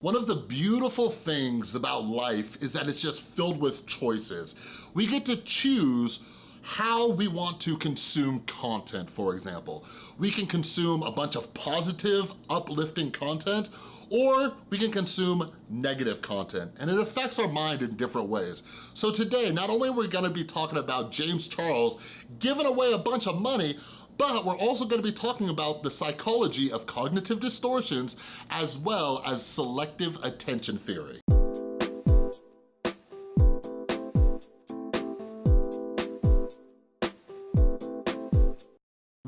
One of the beautiful things about life is that it's just filled with choices. We get to choose how we want to consume content, for example. We can consume a bunch of positive, uplifting content, or we can consume negative content, and it affects our mind in different ways. So today, not only are we gonna be talking about James Charles giving away a bunch of money, but we're also gonna be talking about the psychology of cognitive distortions as well as selective attention theory.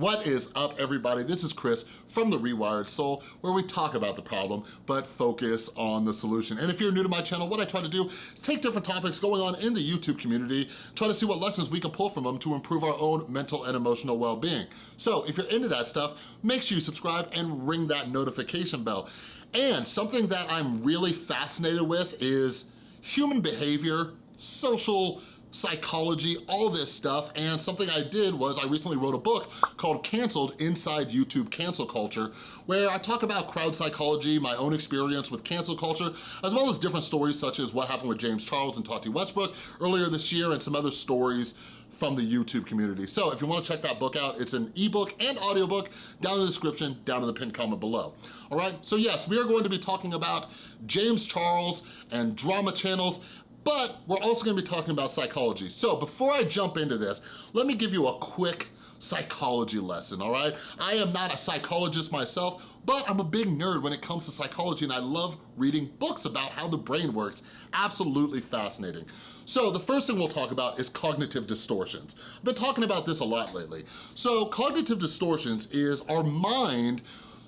What is up, everybody? This is Chris from The Rewired Soul, where we talk about the problem, but focus on the solution. And if you're new to my channel, what I try to do is take different topics going on in the YouTube community, try to see what lessons we can pull from them to improve our own mental and emotional well-being. So if you're into that stuff, make sure you subscribe and ring that notification bell. And something that I'm really fascinated with is human behavior, social psychology, all this stuff, and something I did was I recently wrote a book called Canceled Inside YouTube Cancel Culture, where I talk about crowd psychology, my own experience with cancel culture, as well as different stories such as what happened with James Charles and Tati Westbrook earlier this year and some other stories from the YouTube community. So if you wanna check that book out, it's an ebook and audiobook down in the description, down in the pinned comment below. All right, so yes, we are going to be talking about James Charles and drama channels but we're also gonna be talking about psychology. So before I jump into this, let me give you a quick psychology lesson, all right? I am not a psychologist myself, but I'm a big nerd when it comes to psychology and I love reading books about how the brain works. Absolutely fascinating. So the first thing we'll talk about is cognitive distortions. I've been talking about this a lot lately. So cognitive distortions is our mind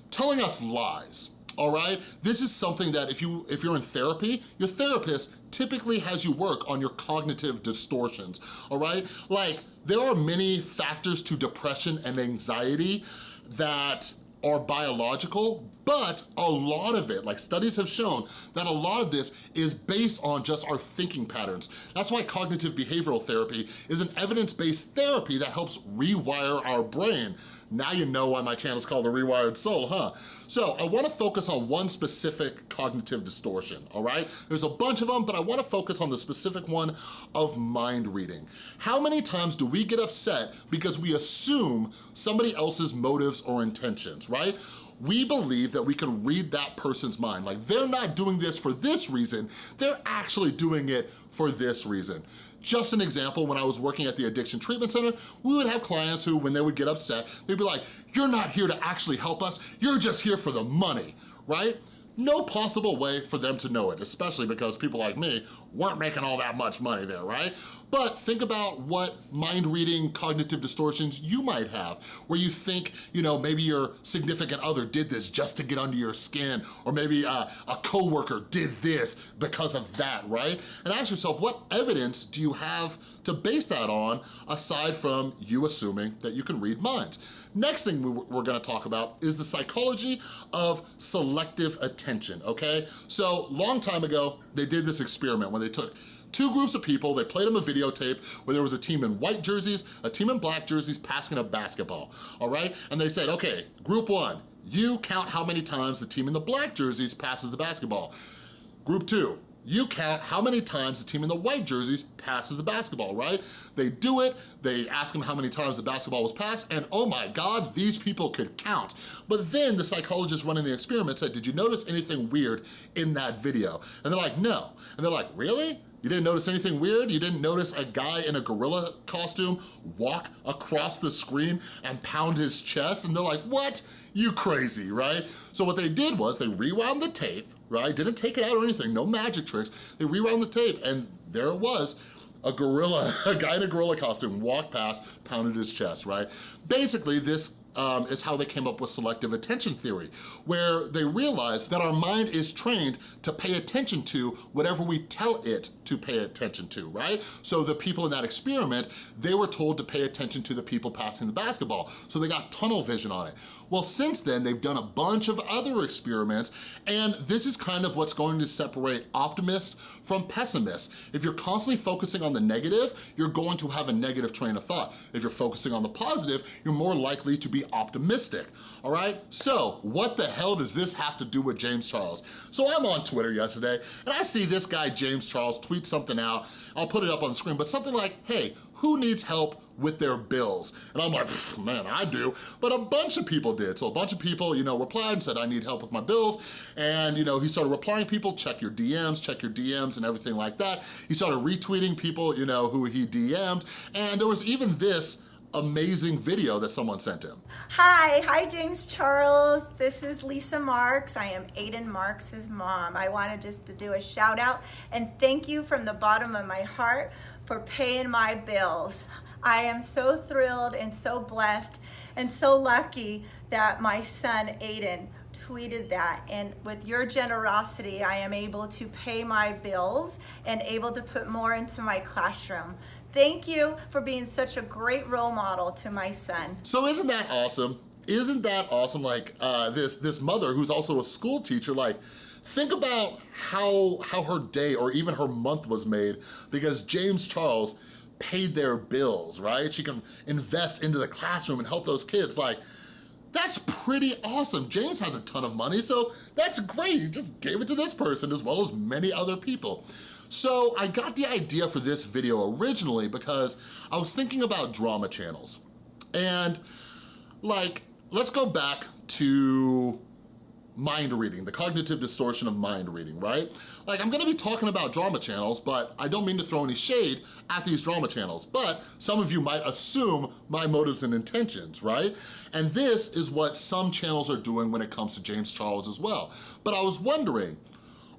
telling us lies, all right? This is something that if, you, if you're in therapy, your therapist typically has you work on your cognitive distortions, all right? Like, there are many factors to depression and anxiety that are biological, but a lot of it, like studies have shown that a lot of this is based on just our thinking patterns. That's why cognitive behavioral therapy is an evidence-based therapy that helps rewire our brain. Now you know why my channel is called The Rewired Soul, huh? So I wanna focus on one specific cognitive distortion, all right? There's a bunch of them, but I wanna focus on the specific one of mind reading. How many times do we get upset because we assume somebody else's motives or intentions, right? We believe that we can read that person's mind. Like they're not doing this for this reason, they're actually doing it for this reason. Just an example, when I was working at the Addiction Treatment Center, we would have clients who, when they would get upset, they'd be like, you're not here to actually help us, you're just here for the money, right? no possible way for them to know it, especially because people like me weren't making all that much money there, right? But think about what mind-reading cognitive distortions you might have, where you think, you know, maybe your significant other did this just to get under your skin, or maybe uh, a coworker did this because of that, right? And ask yourself, what evidence do you have to base that on, aside from you assuming that you can read minds? Next thing we're gonna talk about is the psychology of selective attention, okay? So long time ago, they did this experiment when they took two groups of people, they played them a videotape where there was a team in white jerseys, a team in black jerseys passing a basketball, all right? And they said, okay, group one, you count how many times the team in the black jerseys passes the basketball. Group two, you count how many times the team in the white jerseys passes the basketball, right? They do it, they ask them how many times the basketball was passed, and oh my God, these people could count. But then the psychologist running the experiment said, did you notice anything weird in that video? And they're like, no. And they're like, really? You didn't notice anything weird? You didn't notice a guy in a gorilla costume walk across the screen and pound his chest? And they're like, what? You crazy, right? So what they did was they rewound the tape, right? Didn't take it out or anything, no magic tricks. They rewound the tape and there it was, a gorilla, a guy in a gorilla costume walked past, pounded his chest, right? Basically, this um, is how they came up with selective attention theory, where they realized that our mind is trained to pay attention to whatever we tell it to pay attention to, right? So the people in that experiment, they were told to pay attention to the people passing the basketball, so they got tunnel vision on it. Well, since then, they've done a bunch of other experiments, and this is kind of what's going to separate optimists from pessimists. If you're constantly focusing on the negative, you're going to have a negative train of thought. If you're focusing on the positive, you're more likely to be optimistic, all right? So what the hell does this have to do with James Charles? So I'm on Twitter yesterday and I see this guy, James Charles, tweet something out. I'll put it up on the screen, but something like, hey, who needs help with their bills? And I'm like, man, I do. But a bunch of people did. So a bunch of people, you know, replied and said, I need help with my bills. And, you know, he started replying people, check your DMs, check your DMs and everything like that. He started retweeting people, you know, who he DM'd. And there was even this amazing video that someone sent him. Hi, hi James Charles. This is Lisa Marks. I am Aiden Marks' mom. I wanted just to do a shout out and thank you from the bottom of my heart for paying my bills. I am so thrilled and so blessed and so lucky that my son Aiden tweeted that and with your generosity I am able to pay my bills and able to put more into my classroom. Thank you for being such a great role model to my son. So isn't that awesome? Isn't that awesome? Like uh, this, this mother who's also a school teacher, like think about how, how her day or even her month was made because James Charles paid their bills, right? She can invest into the classroom and help those kids. Like, that's pretty awesome. James has a ton of money, so that's great. He just gave it to this person as well as many other people. So I got the idea for this video originally because I was thinking about drama channels. And like, let's go back to mind reading, the cognitive distortion of mind reading, right? Like I'm gonna be talking about drama channels, but I don't mean to throw any shade at these drama channels, but some of you might assume my motives and intentions, right? And this is what some channels are doing when it comes to James Charles as well. But I was wondering,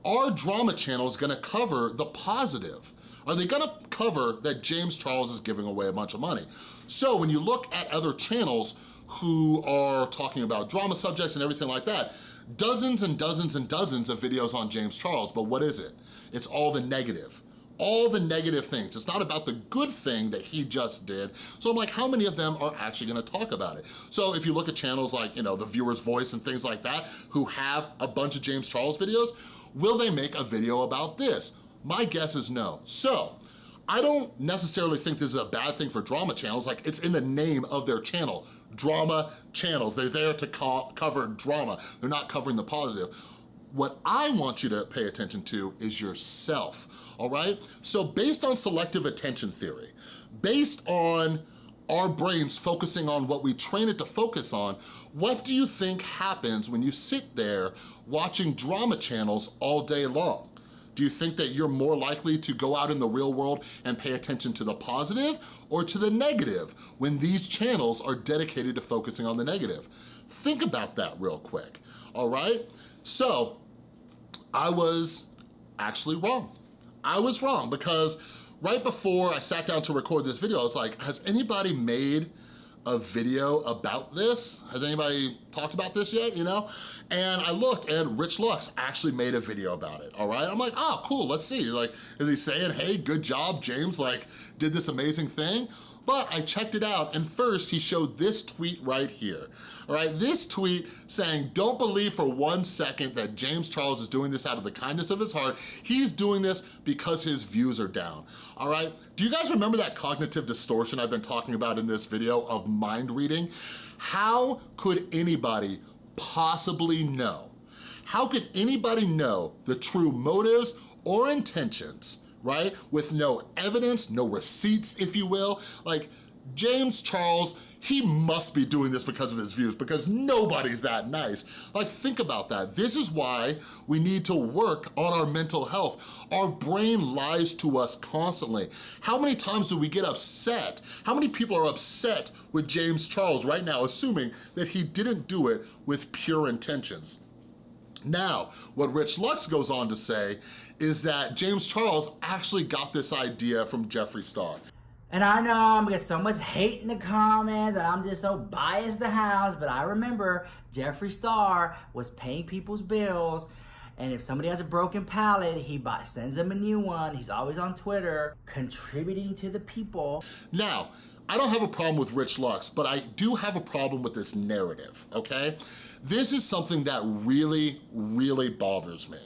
are drama channels gonna cover the positive? Are they gonna cover that James Charles is giving away a bunch of money? So when you look at other channels who are talking about drama subjects and everything like that, dozens and dozens and dozens of videos on James Charles, but what is it? It's all the negative all the negative things. It's not about the good thing that he just did. So I'm like, how many of them are actually gonna talk about it? So if you look at channels like, you know, The Viewer's Voice and things like that, who have a bunch of James Charles videos, Will they make a video about this? My guess is no. So, I don't necessarily think this is a bad thing for drama channels, like it's in the name of their channel, drama channels. They're there to cover drama. They're not covering the positive. What I want you to pay attention to is yourself, all right? So based on selective attention theory, based on our brains focusing on what we train it to focus on, what do you think happens when you sit there watching drama channels all day long? Do you think that you're more likely to go out in the real world and pay attention to the positive or to the negative when these channels are dedicated to focusing on the negative? Think about that real quick, all right? So, I was actually wrong. I was wrong because right before I sat down to record this video, I was like, has anybody made a video about this? Has anybody talked about this yet, you know? And I looked and Rich Lux actually made a video about it, all right? I'm like, oh, cool, let's see. Like, is he saying, hey, good job, James, like, did this amazing thing? But I checked it out, and first he showed this tweet right here. All right, this tweet saying, don't believe for one second that James Charles is doing this out of the kindness of his heart. He's doing this because his views are down, all right? Do you guys remember that cognitive distortion I've been talking about in this video of mind reading? How could anybody possibly know? How could anybody know the true motives or intentions right? With no evidence, no receipts, if you will. Like, James Charles, he must be doing this because of his views because nobody's that nice. Like, think about that. This is why we need to work on our mental health. Our brain lies to us constantly. How many times do we get upset? How many people are upset with James Charles right now, assuming that he didn't do it with pure intentions? Now, what Rich Lux goes on to say is that James Charles actually got this idea from Jeffree Star. And I know I'm gonna get so much hate in the comments that I'm just so biased the house, but I remember Jeffree Star was paying people's bills and if somebody has a broken palette, he buys, sends them a new one. He's always on Twitter, contributing to the people. Now, I don't have a problem with Rich Lux, but I do have a problem with this narrative, okay? This is something that really, really bothers me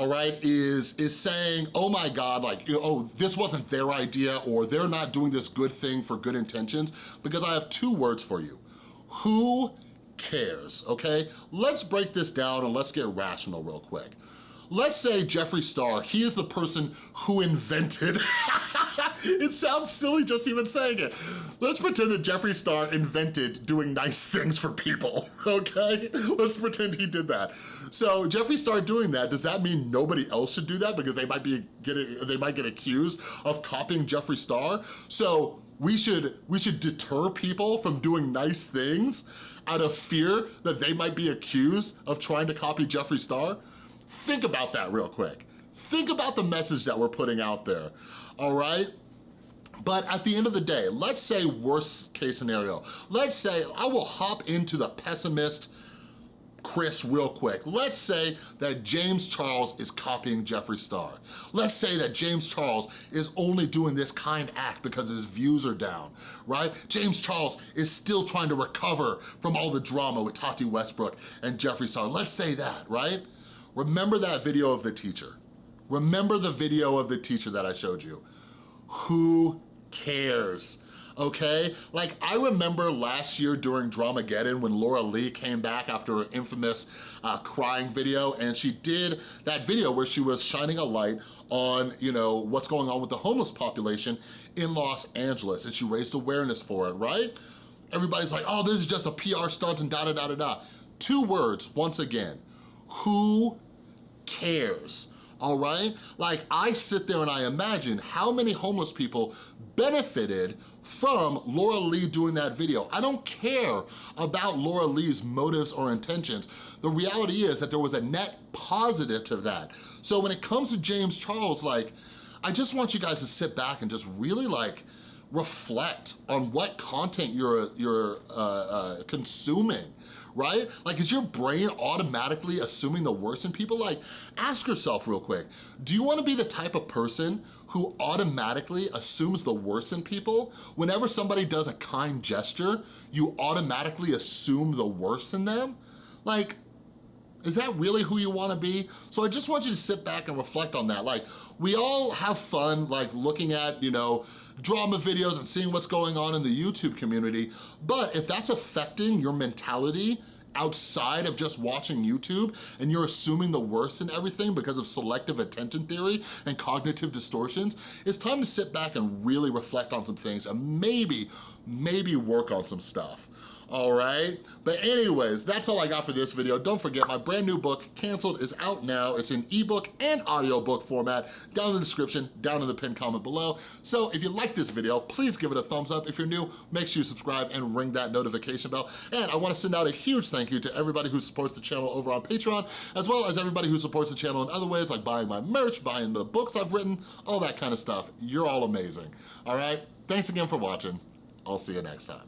all right, is, is saying, oh my God, like, oh, this wasn't their idea or they're not doing this good thing for good intentions, because I have two words for you. Who cares, okay? Let's break this down and let's get rational real quick. Let's say Jeffree Star, he is the person who invented, it sounds silly just even saying it. Let's pretend that Jeffree Star invented doing nice things for people, okay? Let's pretend he did that. So Jeffree Star doing that, does that mean nobody else should do that because they might be getting, they might get accused of copying Jeffree Star? So we should, we should deter people from doing nice things out of fear that they might be accused of trying to copy Jeffree Star? Think about that real quick. Think about the message that we're putting out there, all right? But at the end of the day, let's say worst case scenario. Let's say I will hop into the pessimist Chris real quick. Let's say that James Charles is copying Jeffree Star. Let's say that James Charles is only doing this kind act because his views are down, right? James Charles is still trying to recover from all the drama with Tati Westbrook and Jeffree Star. Let's say that, right? Remember that video of the teacher. Remember the video of the teacher that I showed you. Who cares? okay? Like, I remember last year during Dramageddon when Laura Lee came back after her infamous uh, crying video, and she did that video where she was shining a light on, you know, what's going on with the homeless population in Los Angeles, and she raised awareness for it, right? Everybody's like, oh, this is just a PR stunt and da-da-da-da-da. Two words, once again, who cares? all right? Like I sit there and I imagine how many homeless people benefited from Laura Lee doing that video. I don't care about Laura Lee's motives or intentions. The reality is that there was a net positive to that. So when it comes to James Charles, like, I just want you guys to sit back and just really like, reflect on what content you're, you're uh, uh, consuming right? Like, is your brain automatically assuming the worst in people? Like, ask yourself real quick, do you wanna be the type of person who automatically assumes the worst in people? Whenever somebody does a kind gesture, you automatically assume the worst in them? Like, is that really who you wanna be? So I just want you to sit back and reflect on that. Like, we all have fun, like looking at, you know, drama videos and seeing what's going on in the YouTube community, but if that's affecting your mentality outside of just watching YouTube and you're assuming the worst in everything because of selective attention theory and cognitive distortions, it's time to sit back and really reflect on some things and maybe, maybe work on some stuff all right? But anyways, that's all I got for this video. Don't forget, my brand new book, Canceled, is out now. It's in ebook and audiobook format, down in the description, down in the pinned comment below. So if you like this video, please give it a thumbs up. If you're new, make sure you subscribe and ring that notification bell. And I wanna send out a huge thank you to everybody who supports the channel over on Patreon, as well as everybody who supports the channel in other ways, like buying my merch, buying the books I've written, all that kind of stuff. You're all amazing, all right? Thanks again for watching. I'll see you next time.